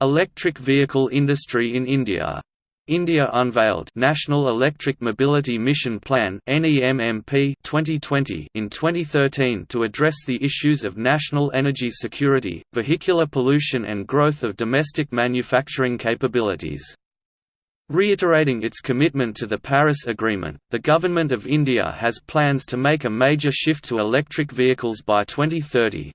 Electric vehicle industry in India India unveiled National Electric Mobility Mission Plan (NEMMP) 2020 in 2013 to address the issues of national energy security, vehicular pollution and growth of domestic manufacturing capabilities. Reiterating its commitment to the Paris Agreement, the Government of India has plans to make a major shift to electric vehicles by 2030.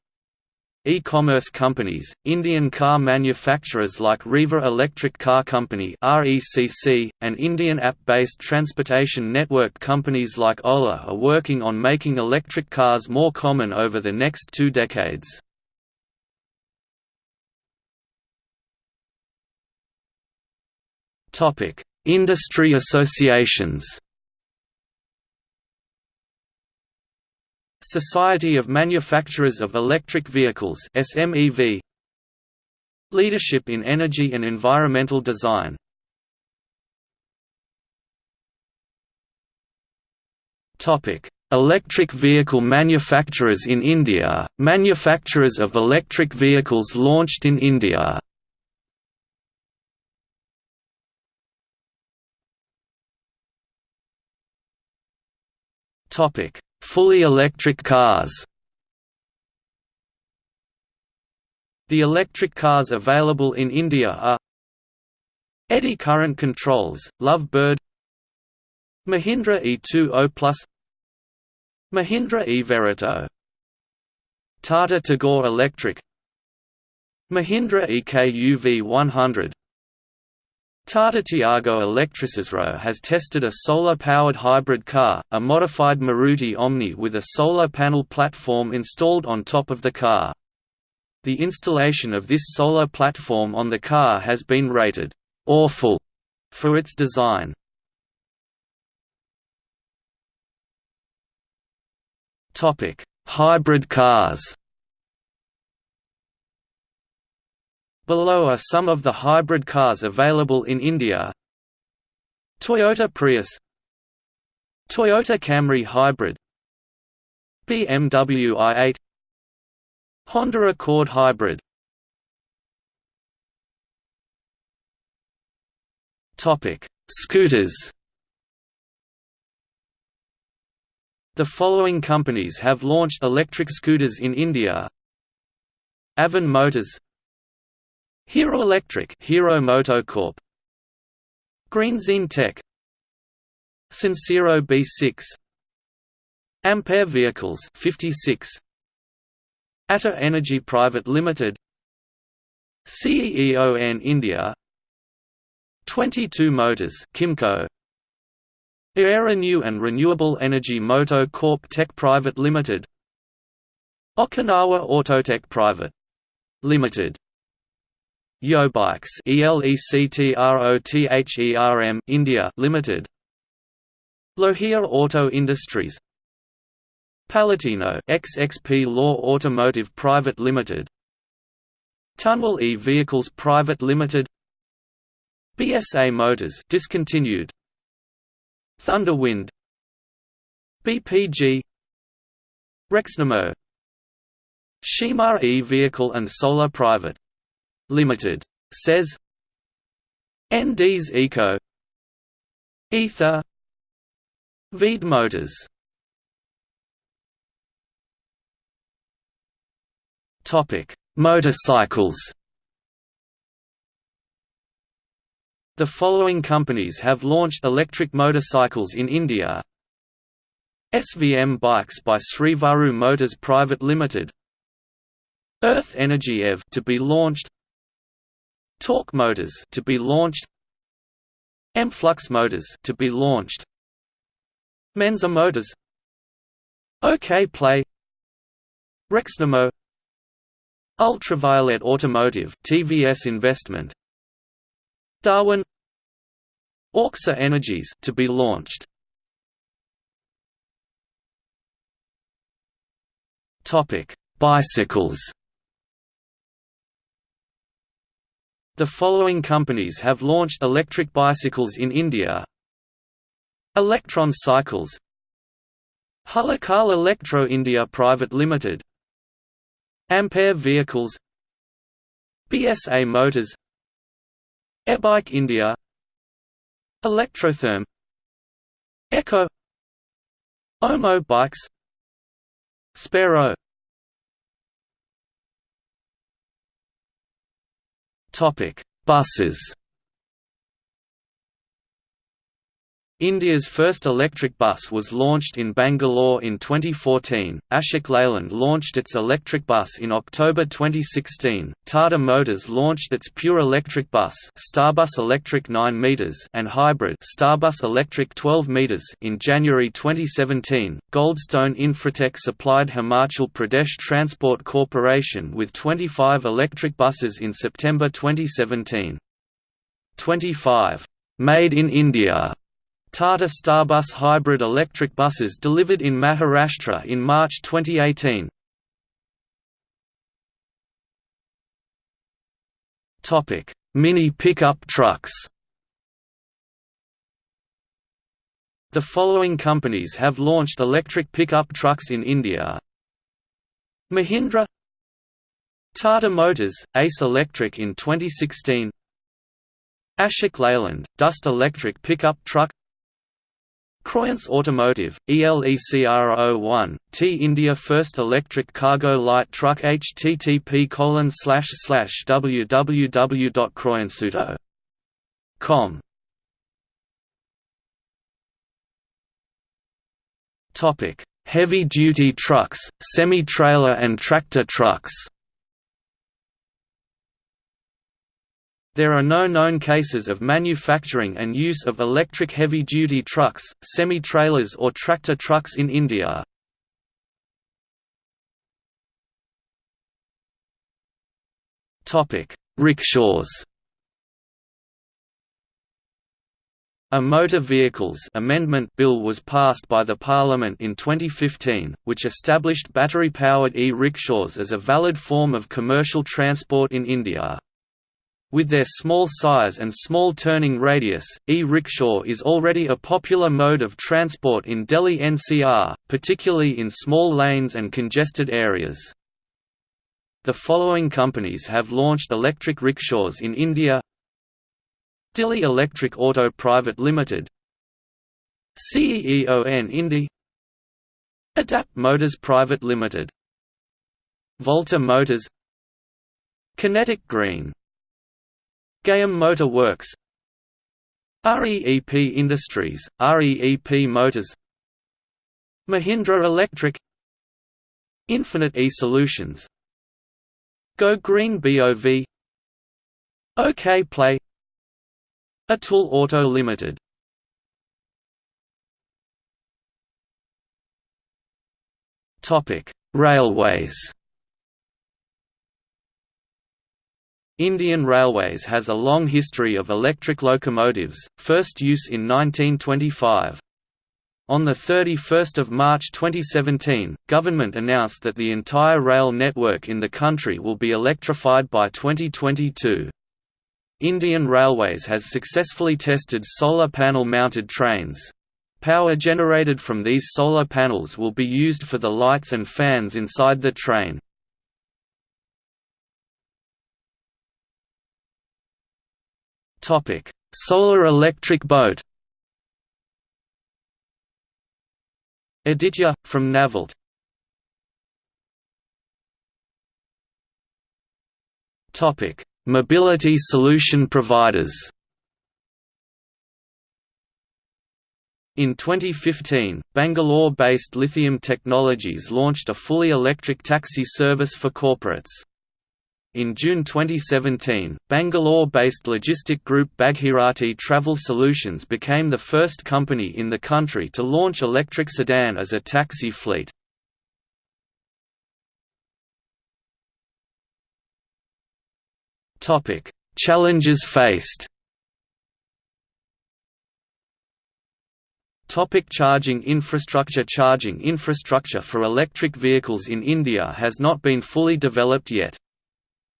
E-commerce companies, Indian car manufacturers like Reva Electric Car Company and Indian app-based transportation network companies like Ola are working on making electric cars more common over the next two decades. Industry associations. Society of Manufacturers of Electric Vehicles SMEV Leadership in Energy and Environmental Design. Topic. Electric vehicle manufacturers in India, manufacturers of electric vehicles launched in India. Topic Fully electric cars. The electric cars available in India are Eddy current controls, Love Bird Mahindra E20 Plus Mahindra E-Verito Tata Tigor Electric Mahindra EKUV 100 Tata Tiago Electric ISRO has tested a solar-powered hybrid car, a modified Maruti Omni with a solar panel platform installed on top of the car. The installation of this solar platform on the car has been rated «awful» for its design. Hybrid cars Below are some of the hybrid cars available in India. Toyota Prius. Toyota Camry Hybrid. BMW i8 Honda Accord Hybrid. Scooters. The following companies have launched electric scooters in India. Avon Motors Hero Electric Hero Motocorp Green Tech. Sincero B6 Ampere Vehicles 56 Ather Energy Private Limited. CEEON India. 22 Motors Kymco. Aerenew and Renewable Energy Moto Corp Tech Private Limited. Okinawa Autotech Private Limited Yobikes ELECTROTHERM India Limited. Lohia Auto Industries. Palatino XXP Law Automotive Private Limited. Tunwell E Vehicles Private Limited. BSA Motors discontinued. Thunderwind BPG Rexnamo. Shima E Vehicle and Solar Private Limited. Says ND's Eco Ether Veed Motors Topic: Motorcycles. The following companies have launched electric motorcycles in India. SVM Bikes by Srivaru Motors Private Limited. Earth Energy EV to be launched. Tork motors to be launched Emflux motors to be launched Menza motors OK Play Rexnamo Ultraviolette Automotive TVS Investment Darwin Orxa Energies to be launched. Topic Bicycles The following companies have launched electric bicycles in India. Electron Cycles. Hulakal Electro India Private Limited. Ampere Vehicles. BSA Motors. Ebike India. Electrotherm. Echo. Omo Bikes. Spero Topic: Buses. India's first electric bus was launched in Bangalore in 2014. Ashok Leyland launched its electric bus in October 2016. Tata Motors launched its pure electric bus, Starbus Electric 9 meters, and hybrid Starbus Electric 12 meters in January 2017. Goldstone Infratech supplied Himachal Pradesh Transport Corporation with 25 electric buses in September 2017. 25 Made in India Tata Starbus hybrid electric buses delivered in Maharashtra in March 2018. Topic: Mini pickup trucks. The following companies have launched electric pickup trucks in India. Mahindra Tata Motors, Ace Electric in 2016 Ashok Leyland, Dost Electric Pickup Truck Croyance Automotive, ELECRO1, T India First Electric Cargo Light Truck http www.croyanceauto.com Topic: Heavy-duty trucks, semi-trailer and tractor trucks. There are no known cases of manufacturing and use of electric heavy-duty trucks, semi-trailers or tractor trucks in India. Rickshaws A Motor Vehicles Amendment Bill was passed by the Parliament in 2015, which established battery-powered e-rickshaws as a valid form of commercial transport in India. With their small size and small turning radius, e-rickshaw is already a popular mode of transport in Delhi NCR, particularly in small lanes and congested areas. The following companies have launched electric rickshaws in India. Delhi Electric Auto Private Limited. CEON Indy. Adapt Motors Private Limited. Volta Motors. Kinetic Green Gayam Motor Works. REEP Industries, REEP Motors. Mahindra Electric. Infinite E-Solutions Go Green BOV OK Play. Atul Auto Limited. Railways Indian Railways has a long history of electric locomotives, first use in 1925. On 31 March 2017, government announced that the entire rail network in the country will be electrified by 2022. Indian Railways has successfully tested solar panel-mounted trains. Power generated from these solar panels will be used for the lights and fans inside the train. Topic: Solar electric boat. Aditya from Navalt. Topic: Mobility solution providers. In 2015, Bangalore-based Lithium Technologies launched a fully electric taxi service for corporates. In June 2017, Bangalore-based logistic group Bhagirathi Travel Solutions became the first company in the country to launch electric sedan as a taxi fleet. Challenges faced Topic charging infrastructure Charging infrastructure for electric vehicles in India has not been fully developed yet.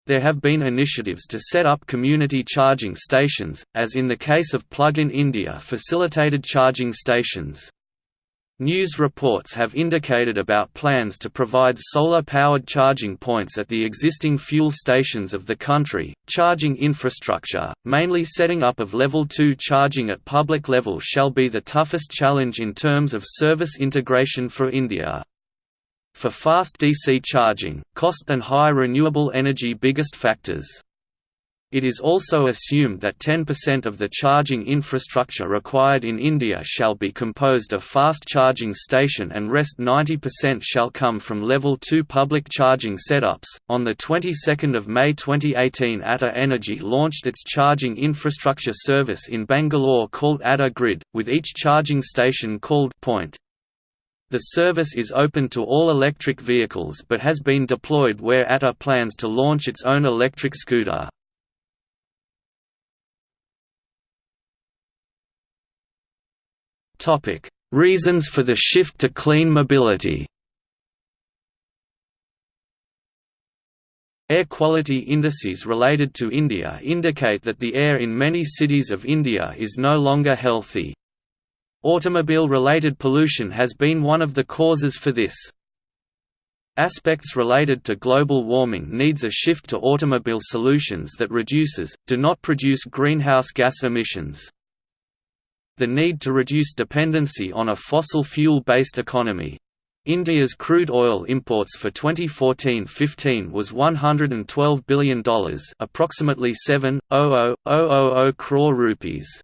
There have been initiatives to set up community charging stations, as in the case of Plug in India facilitated charging stations. News reports have indicated about plans to provide solar-powered charging points at the existing fuel stations of the country. Charging infrastructure, mainly setting up of level 2 charging at public level shall be the toughest challenge in terms of service integration for India. For fast DC charging, cost and high renewable energy biggest factors. It is also assumed that 10% of the charging infrastructure required in India shall be composed of fast charging station and rest 90% shall come from level 2 public charging setups. On the 22nd of May 2018, Ather Energy launched its charging infrastructure service in Bangalore called Ather Grid, with each charging station called Point. The service is open to all electric vehicles but has been deployed where Ather plans to launch its own electric scooter. Reasons for the shift to clean mobility Air quality indices related to India indicate that the air in many cities of India is no longer healthy. Automobile-related pollution has been one of the causes for this. Aspects related to global warming needs a shift to automobile solutions that reduces, do not produce greenhouse gas emissions the need to reduce dependency on a fossil fuel-based economy. India's crude oil imports for 2014-15 was $112 billion approximately 7.0000 crore rupees.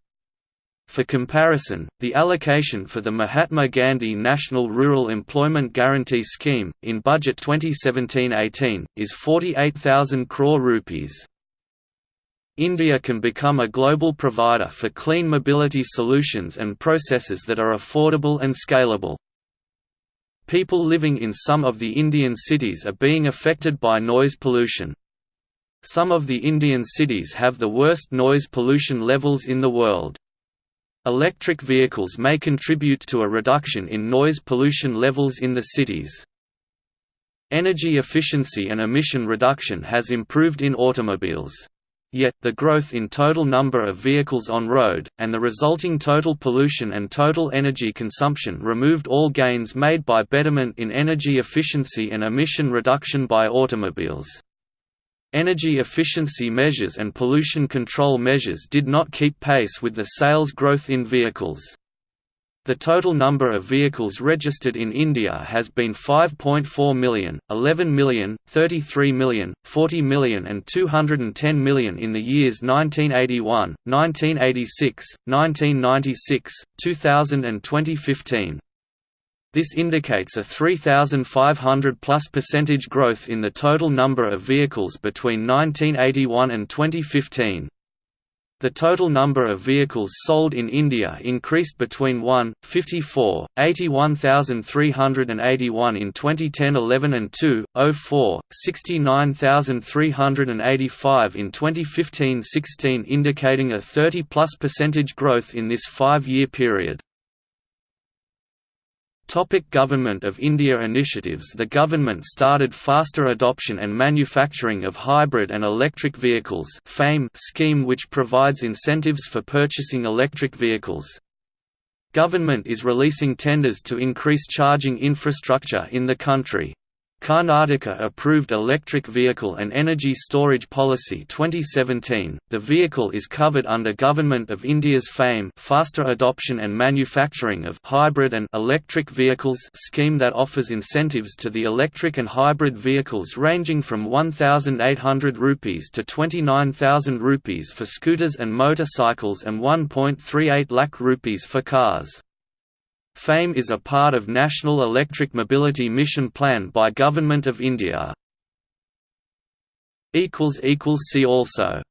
For comparison, the allocation for the Mahatma Gandhi National Rural Employment Guarantee Scheme, in Budget 2017–18, is 48,000 crore rupees. India can become a global provider for clean mobility solutions and processes that are affordable and scalable. People living in some of the Indian cities are being affected by noise pollution. Some of the Indian cities have the worst noise pollution levels in the world. Electric vehicles may contribute to a reduction in noise pollution levels in the cities. Energy efficiency and emission reduction has improved in automobiles. Yet, the growth in total number of vehicles on road, and the resulting total pollution and total energy consumption removed all gains made by betterment in energy efficiency and emission reduction by automobiles. Energy efficiency measures and pollution control measures did not keep pace with the sales growth in vehicles. The total number of vehicles registered in India has been 5.4 million, 11 million, 33 million, 40 million and 210 million in the years 1981, 1986, 1996, 2000 and 2015. This indicates a 3,500 plus percentage growth in the total number of vehicles between 1981 and 2015. The total number of vehicles sold in India increased between 1, 54, 81,381 in 2010–11 and 2, 04, 69,385 in 2015–16 indicating a 30 plus percentage growth in this five-year period. Topic government of India initiatives The government started faster adoption and manufacturing of hybrid and electric vehicles FAME scheme which provides incentives for purchasing electric vehicles. Government is releasing tenders to increase charging infrastructure in the country. Karnataka approved Electric Vehicle and Energy Storage Policy 2017. The vehicle is covered under Government of India's FAME faster adoption and manufacturing of hybrid and electric vehicles scheme that offers incentives to the electric and hybrid vehicles ranging from 1800 rupees to 29000 rupees for scooters and motorcycles and 1.38 lakh rupees for cars. FAME is a part of National Electric Mobility Mission Plan by Government of India. See also